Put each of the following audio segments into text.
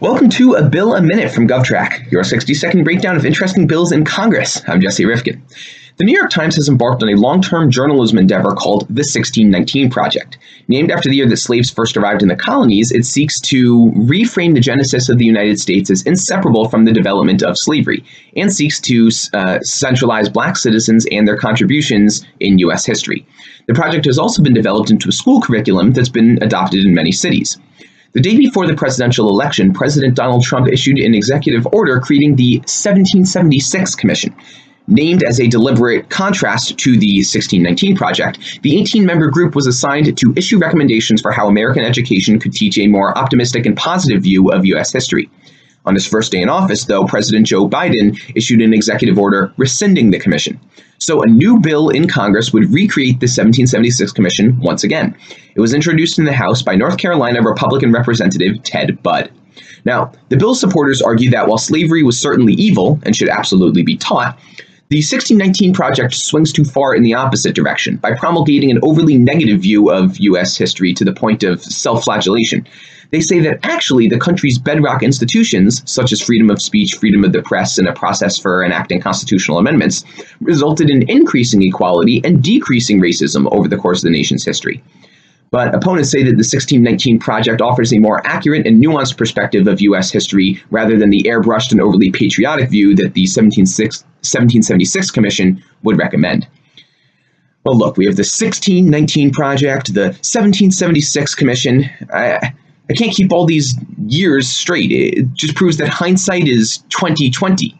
Welcome to A Bill a Minute from GovTrack, your 60 second breakdown of interesting bills in Congress. I'm Jesse Rifkin. The New York Times has embarked on a long term journalism endeavor called the 1619 Project. Named after the year that slaves first arrived in the colonies, it seeks to reframe the genesis of the United States as inseparable from the development of slavery, and seeks to uh, centralize black citizens and their contributions in U.S. history. The project has also been developed into a school curriculum that's been adopted in many cities. The day before the presidential election, President Donald Trump issued an executive order creating the 1776 Commission. Named as a deliberate contrast to the 1619 Project, the 18 member group was assigned to issue recommendations for how American education could teach a more optimistic and positive view of U.S. history. On his first day in office, though, President Joe Biden issued an executive order rescinding the commission. So a new bill in Congress would recreate the 1776 commission once again. It was introduced in the House by North Carolina Republican Representative Ted Budd. Now, the bill's supporters argue that while slavery was certainly evil and should absolutely be taught, the 1619 Project swings too far in the opposite direction by promulgating an overly negative view of U.S. history to the point of self flagellation. They say that actually the country's bedrock institutions, such as freedom of speech, freedom of the press, and a process for enacting constitutional amendments, resulted in increasing equality and decreasing racism over the course of the nation's history. But opponents say that the 1619 Project offers a more accurate and nuanced perspective of U.S. history rather than the airbrushed and overly patriotic view that the 1776 Commission would recommend. Well, look, we have the 1619 Project, the 1776 Commission. I, I can't keep all these years straight. It just proves that hindsight is 2020.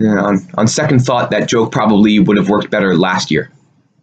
on, on second thought, that joke probably would have worked better last year.